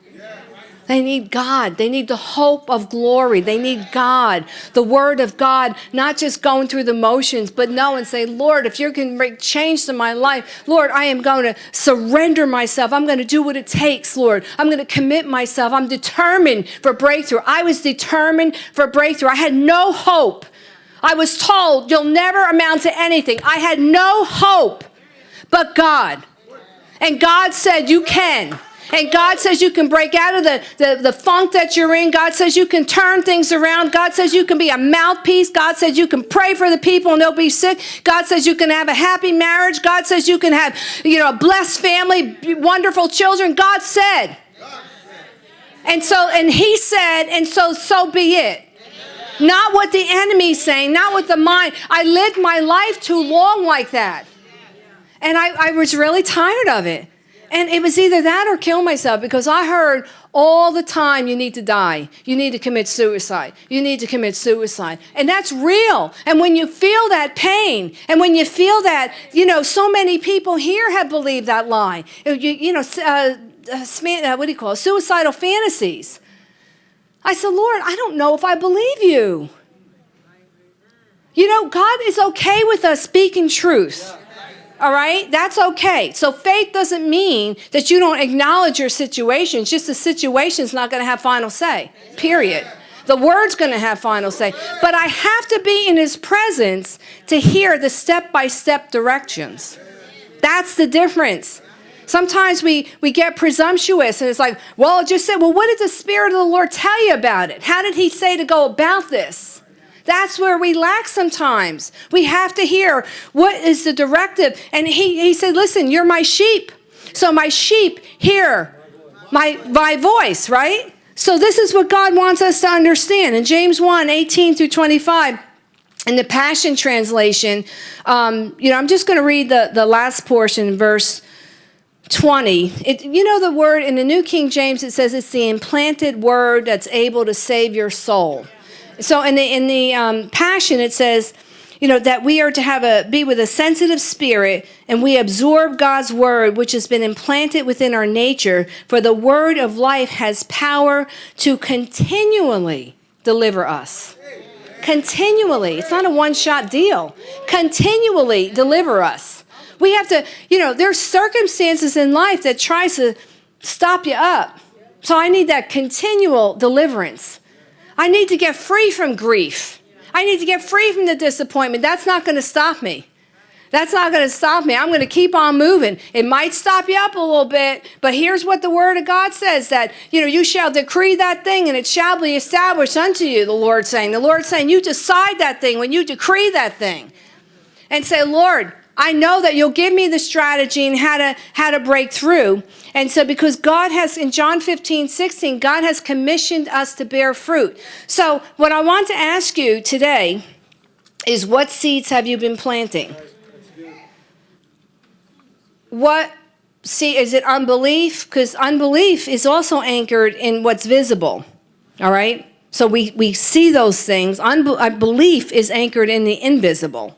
They need God. They need the hope of glory. They need God, the word of God, not just going through the motions, but know and say, Lord, if you can make change in my life, Lord, I am going to surrender myself. I'm going to do what it takes, Lord. I'm going to commit myself. I'm determined for breakthrough. I was determined for breakthrough. I had no hope. I was told you'll never amount to anything. I had no hope but God. And God said, You can. And God says you can break out of the, the, the funk that you're in. God says you can turn things around. God says you can be a mouthpiece. God says you can pray for the people and they'll be sick. God says you can have a happy marriage. God says you can have, you know, a blessed family, wonderful children. God said. And so, and he said, and so, so be it. Not what the enemy's saying, not what the mind. I lived my life too long like that. And I, I was really tired of it. And it was either that or kill myself because I heard all the time you need to die. You need to commit suicide. You need to commit suicide. And that's real. And when you feel that pain and when you feel that, you know, so many people here have believed that lie. You, you know, uh, uh, what do you call it? Suicidal fantasies. I said, Lord, I don't know if I believe you. You know, God is okay with us speaking truth. All right? That's okay. So faith doesn't mean that you don't acknowledge your situation. It's just the situation's not going to have final say. Period. The word's going to have final say. But I have to be in his presence to hear the step-by-step directions. That's the difference. Sometimes we, we get presumptuous and it's like, well, it just said, well, what did the Spirit of the Lord tell you about it? How did he say to go about this? That's where we lack sometimes. We have to hear what is the directive. And he, he said, listen, you're my sheep. So my sheep hear my, my voice, right? So this is what God wants us to understand. In James 1, 18 through 25, in the Passion Translation, um, you know, I'm just going to read the, the last portion, verse 20. It, you know the word, in the New King James, it says it's the implanted word that's able to save your soul. So in the in the um, passion, it says, you know, that we are to have a be with a sensitive spirit, and we absorb God's word, which has been implanted within our nature. For the word of life has power to continually deliver us. Continually, it's not a one-shot deal. Continually deliver us. We have to, you know, there's circumstances in life that tries to stop you up. So I need that continual deliverance. I need to get free from grief. I need to get free from the disappointment. That's not going to stop me. That's not going to stop me. I'm going to keep on moving. It might stop you up a little bit, but here's what the word of God says that, you know, you shall decree that thing and it shall be established unto you, the Lord saying. The Lord saying, you decide that thing when you decree that thing. And say, Lord, I know that you'll give me the strategy and how to how to break through. And so because God has in John 15, 16, God has commissioned us to bear fruit. So what I want to ask you today is what seeds have you been planting? What see is it unbelief? Because unbelief is also anchored in what's visible. All right? So we, we see those things. Unbelief uh, is anchored in the invisible.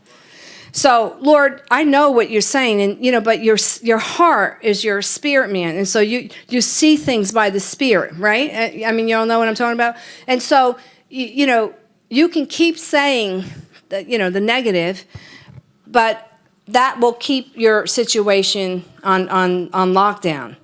So, Lord, I know what you're saying, and you know, but your your heart is your spirit man, and so you you see things by the spirit, right? Uh, I mean, you all know what I'm talking about. And so, you, you know, you can keep saying, that, you know, the negative, but that will keep your situation on on on lockdown.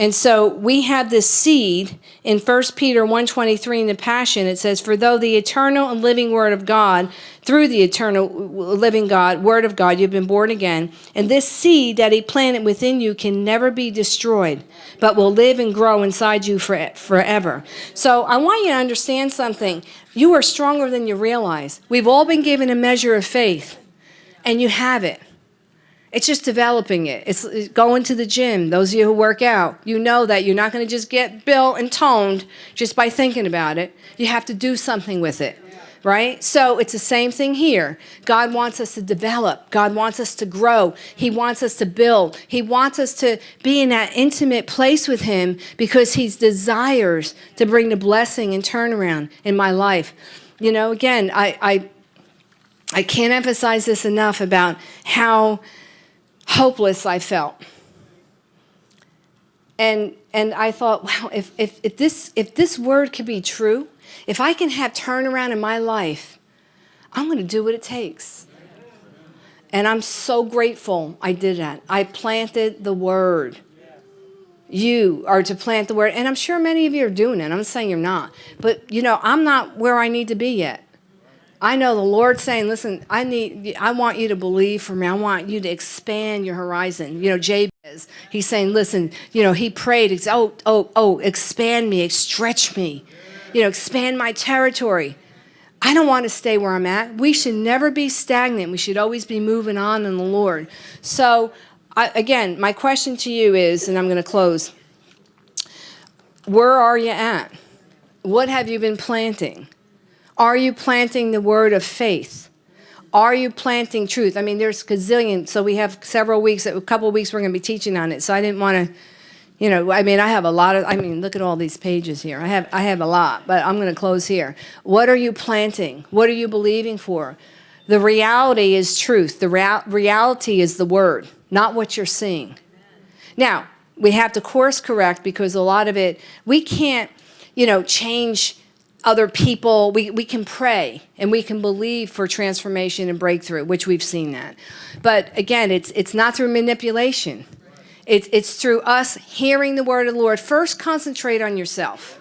And so we have this seed in 1 Peter 1.23 in the Passion. It says, For though the eternal and living word of God, through the eternal living God, word of God, you've been born again. And this seed that he planted within you can never be destroyed, but will live and grow inside you for, forever. So I want you to understand something. You are stronger than you realize. We've all been given a measure of faith, and you have it. It's just developing it. It's going to the gym. Those of you who work out, you know that you're not going to just get built and toned just by thinking about it. You have to do something with it, right? So it's the same thing here. God wants us to develop. God wants us to grow. He wants us to build. He wants us to be in that intimate place with Him because He desires to bring the blessing and turnaround in my life. You know, again, I, I, I can't emphasize this enough about how hopeless I felt. And, and I thought, wow, if, if, if, this, if this word could be true, if I can have turnaround in my life, I'm going to do what it takes. And I'm so grateful I did that. I planted the word. You are to plant the word. And I'm sure many of you are doing it. I'm not saying you're not. But, you know, I'm not where I need to be yet. I know the Lord saying, listen, I need, I want you to believe for me. I want you to expand your horizon. You know, Jabez, he's saying, listen, you know, he prayed, oh, oh, oh, expand me, stretch me, you know, expand my territory. I don't want to stay where I'm at. We should never be stagnant. We should always be moving on in the Lord. So, I, again, my question to you is, and I'm going to close, where are you at? What have you been planting? Are you planting the word of faith? Are you planting truth? I mean, there's gazillion, so we have several weeks, a couple weeks we're going to be teaching on it. So I didn't want to, you know, I mean, I have a lot of, I mean, look at all these pages here. I have, I have a lot, but I'm going to close here. What are you planting? What are you believing for? The reality is truth. The rea reality is the word, not what you're seeing. Now, we have to course correct because a lot of it, we can't, you know, change other people, we, we can pray and we can believe for transformation and breakthrough, which we've seen that. But again, it's, it's not through manipulation. It's, it's through us hearing the word of the Lord. First, concentrate on yourself.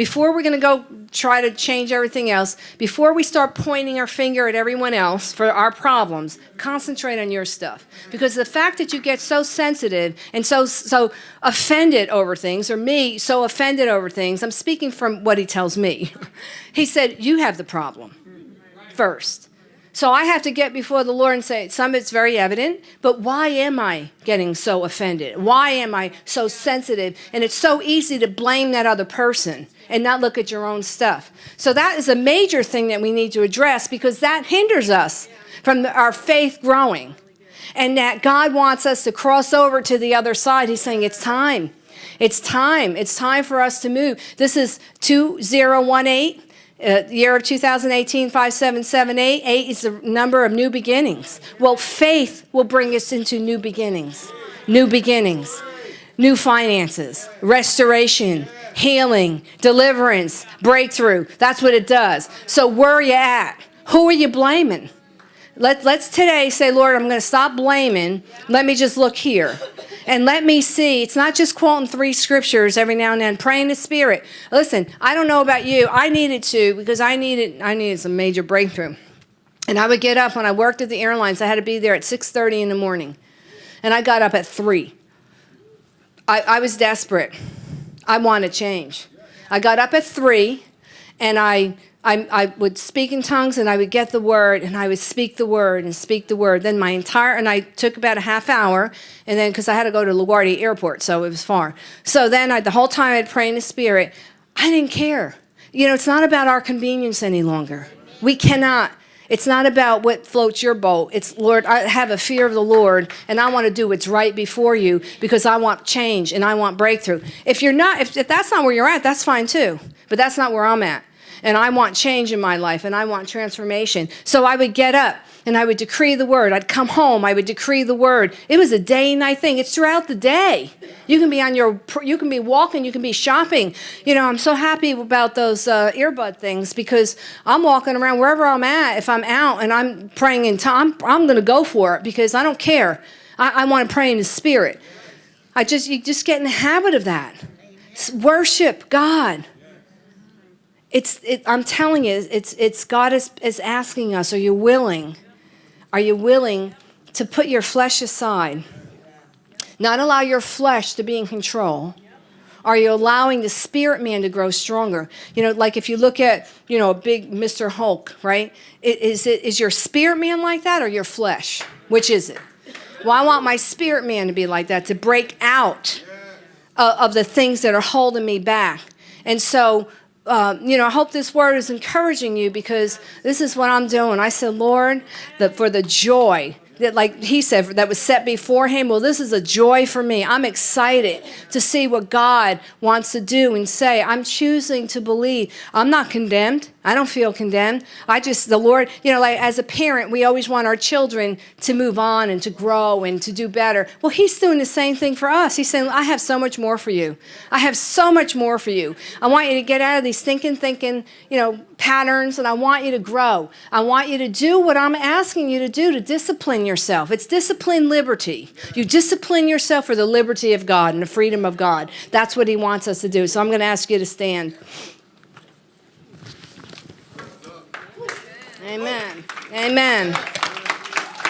Before we're going to go try to change everything else, before we start pointing our finger at everyone else for our problems, concentrate on your stuff. Because the fact that you get so sensitive and so so offended over things, or me so offended over things, I'm speaking from what he tells me. he said, you have the problem first. So I have to get before the Lord and say, some it's very evident, but why am I getting so offended? Why am I so sensitive? And it's so easy to blame that other person and not look at your own stuff. So that is a major thing that we need to address because that hinders us from our faith growing. And that God wants us to cross over to the other side. He's saying it's time. It's time. It's time for us to move. This is 2018. Uh, year of 2018, 5778, 8 is the number of new beginnings. Well, faith will bring us into new beginnings, new beginnings, new finances, restoration, healing, deliverance, breakthrough. That's what it does. So where are you at? Who are you blaming? Let, let's today say, Lord, I'm going to stop blaming. Let me just look here. and let me see. It's not just quoting three scriptures every now and then, praying the Spirit. Listen, I don't know about you. I needed to because I needed I needed some major breakthrough. And I would get up when I worked at the airlines. I had to be there at 6:30 in the morning, and I got up at three. I, I was desperate. I want to change. I got up at three, and I I, I would speak in tongues and I would get the word and I would speak the word and speak the word. Then my entire, and I took about a half hour and then, because I had to go to LaGuardia Airport, so it was far. So then I, the whole time I'd pray in the Spirit, I didn't care. You know, it's not about our convenience any longer. We cannot. It's not about what floats your boat. It's, Lord, I have a fear of the Lord and I want to do what's right before you because I want change and I want breakthrough. If you're not, if, if that's not where you're at, that's fine too. But that's not where I'm at and I want change in my life and I want transformation. So I would get up and I would decree the word. I'd come home, I would decree the word. It was a day and night thing. It's throughout the day. You can be on your, you can be walking, you can be shopping. You know, I'm so happy about those uh, earbud things because I'm walking around wherever I'm at. If I'm out and I'm praying in time, I'm, I'm going to go for it because I don't care. I, I want to pray in the spirit. I just, you just get in the habit of that. Worship God. It's, it, I'm telling you, it's, it's God is, is asking us, are you willing? Are you willing to put your flesh aside? Not allow your flesh to be in control. Are you allowing the spirit man to grow stronger? You know, like if you look at, you know, a big Mr. Hulk, right? Is, it, is your spirit man like that or your flesh? Which is it? Well, I want my spirit man to be like that, to break out of, of the things that are holding me back. And so uh, you know, I hope this word is encouraging you because this is what I'm doing. I said, Lord, for the joy that like he said that was set before him well this is a joy for me i'm excited to see what god wants to do and say i'm choosing to believe i'm not condemned I don't feel condemned. I just, the Lord, you know, like as a parent, we always want our children to move on and to grow and to do better. Well, He's doing the same thing for us. He's saying, I have so much more for you. I have so much more for you. I want you to get out of these thinking, thinking, you know, patterns, and I want you to grow. I want you to do what I'm asking you to do to discipline yourself. It's discipline liberty. You discipline yourself for the liberty of God and the freedom of God. That's what He wants us to do. So I'm going to ask you to stand. Amen. Amen.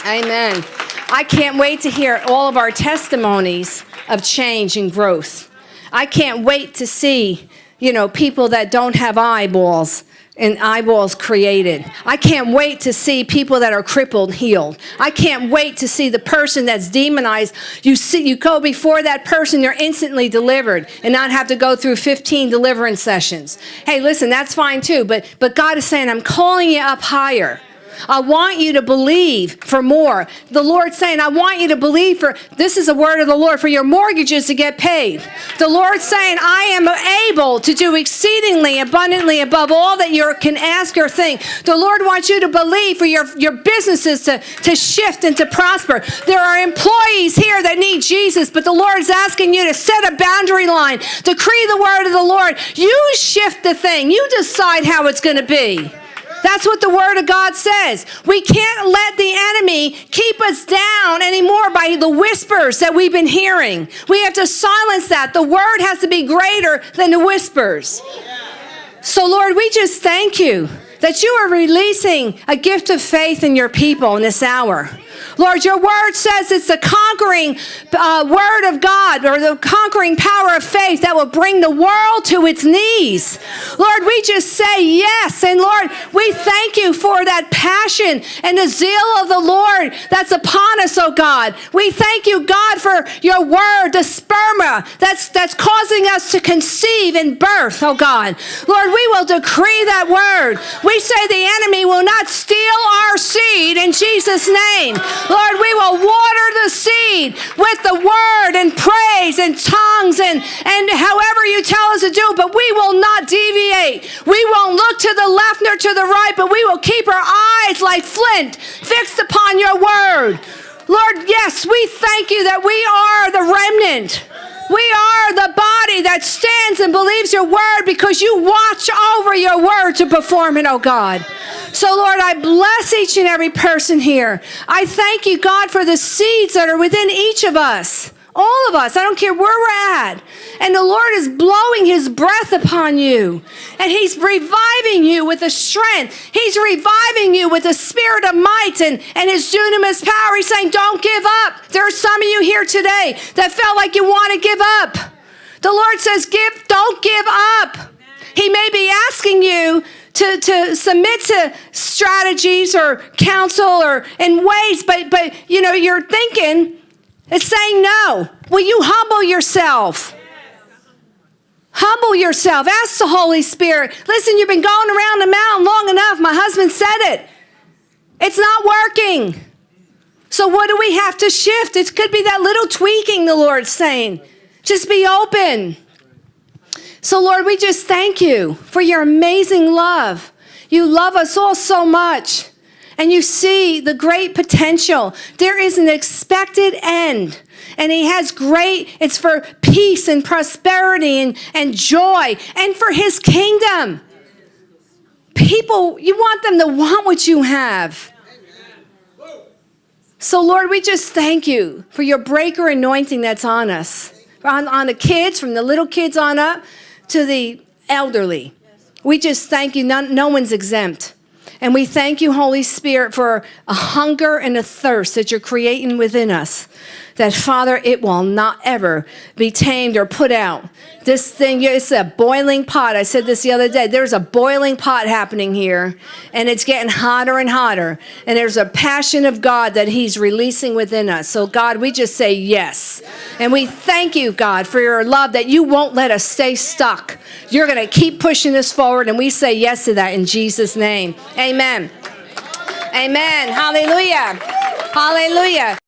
Amen. I can't wait to hear all of our testimonies of change and growth. I can't wait to see, you know, people that don't have eyeballs and eyeballs created. I can't wait to see people that are crippled healed. I can't wait to see the person that's demonized. You see, you go before that person, you're instantly delivered and not have to go through 15 deliverance sessions. Hey, listen, that's fine too, but, but God is saying, I'm calling you up higher. I want you to believe for more. The Lord's saying, I want you to believe for, this is a word of the Lord, for your mortgages to get paid. The Lord's saying, I am able to do exceedingly abundantly above all that you can ask or think. The Lord wants you to believe for your, your businesses to, to shift and to prosper. There are employees here that need Jesus, but the Lord's asking you to set a boundary line, decree the word of the Lord. You shift the thing. You decide how it's going to be. That's what the Word of God says. We can't let the enemy keep us down anymore by the whispers that we've been hearing. We have to silence that. The Word has to be greater than the whispers. So, Lord, we just thank you that you are releasing a gift of faith in your people in this hour. Lord, your word says it's the conquering uh, word of God or the conquering power of faith that will bring the world to its knees. Lord, we just say yes. And Lord, we thank you for that passion and the zeal of the Lord that's upon us, oh God. We thank you, God, for your word, the sperma that's, that's causing us to conceive and birth, oh God. Lord, we will decree that word. We say the enemy will not steal our seed in Jesus' name. Lord, we will water the seed with the word and praise and tongues and, and however you tell us to do, but we will not deviate. We won't look to the left nor to the right, but we will keep our eyes like flint fixed upon your word. Lord, yes, we thank you that we are the remnant. We are the body that stands and believes your word because you watch over your word to perform it, oh God. So, Lord, I bless each and every person here. I thank you, God, for the seeds that are within each of us. All of us. I don't care where we're at. And the Lord is blowing his breath upon you. And he's reviving you with a strength. He's reviving you with a spirit of might and, and his dunamis power. He's saying, Don't give up. There are some of you here today that felt like you want to give up. The Lord says, Give, don't give up. He may be asking you to, to submit to strategies or counsel or in ways, but but you know, you're thinking it's saying no. Will you humble yourself? Humble yourself. Ask the Holy Spirit. Listen, you've been going around the mountain long enough. My husband said it. It's not working. So, what do we have to shift? It could be that little tweaking the Lord's saying. Just be open. So, Lord, we just thank you for your amazing love. You love us all so much and you see the great potential. There is an expected end. And he has great, it's for peace and prosperity and, and joy and for his kingdom. People, you want them to want what you have. So, Lord, we just thank you for your breaker anointing that's on us, on, on the kids, from the little kids on up to the elderly. We just thank you. None, no one's exempt. And we thank you, Holy Spirit, for a hunger and a thirst that you're creating within us. That, Father, it will not ever be tamed or put out. This thing, it's a boiling pot. I said this the other day. There's a boiling pot happening here, and it's getting hotter and hotter. And there's a passion of God that He's releasing within us. So, God, we just say yes. And we thank you, God, for your love that you won't let us stay stuck. You're going to keep pushing us forward, and we say yes to that in Jesus' name. Amen. Amen. Hallelujah. Hallelujah.